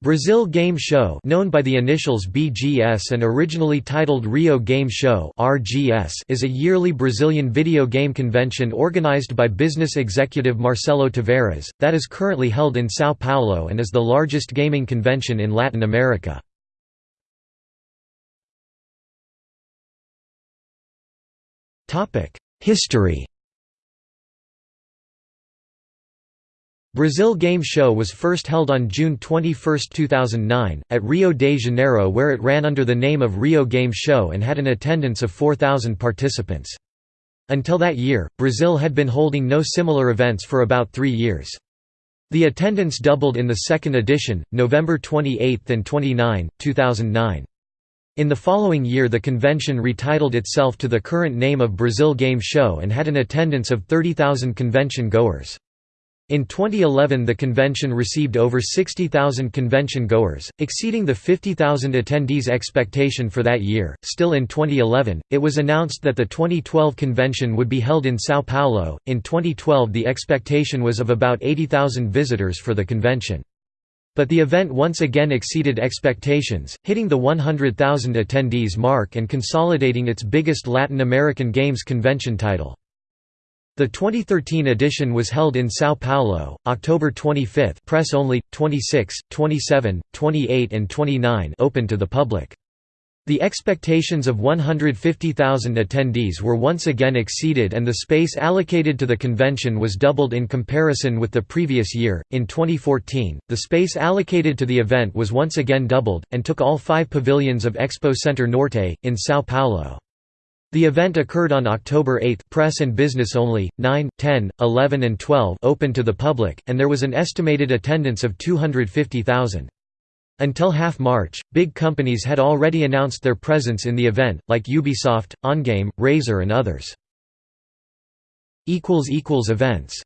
Brazil Game Show known by the initials BGS and originally titled Rio Game Show RGS is a yearly Brazilian video game convention organized by business executive Marcelo Tavares, that is currently held in São Paulo and is the largest gaming convention in Latin America. History Brazil Game Show was first held on June 21, 2009, at Rio de Janeiro where it ran under the name of Rio Game Show and had an attendance of 4,000 participants. Until that year, Brazil had been holding no similar events for about three years. The attendance doubled in the second edition, November 28 and 29, 2009. In the following year the convention retitled itself to the current name of Brazil Game Show and had an attendance of 30,000 convention goers. In 2011 the convention received over 60,000 convention goers, exceeding the 50,000 attendees expectation for that year. Still in 2011, it was announced that the 2012 convention would be held in São Paulo. In 2012 the expectation was of about 80,000 visitors for the convention. But the event once again exceeded expectations, hitting the 100,000 attendees mark and consolidating its biggest Latin American Games convention title. The 2013 edition was held in São Paulo, October 25 press only, 26, 27, 28 and 29 open to the public. The expectations of 150,000 attendees were once again exceeded and the space allocated to the convention was doubled in comparison with the previous year. In 2014, the space allocated to the event was once again doubled, and took all five pavilions of Expo Center Norte, in São Paulo. The event occurred on October 8 press and business only, 9, 10, 11 and 12 open to the public, and there was an estimated attendance of 250,000. Until half March, big companies had already announced their presence in the event, like Ubisoft, OnGame, Razer and others. Events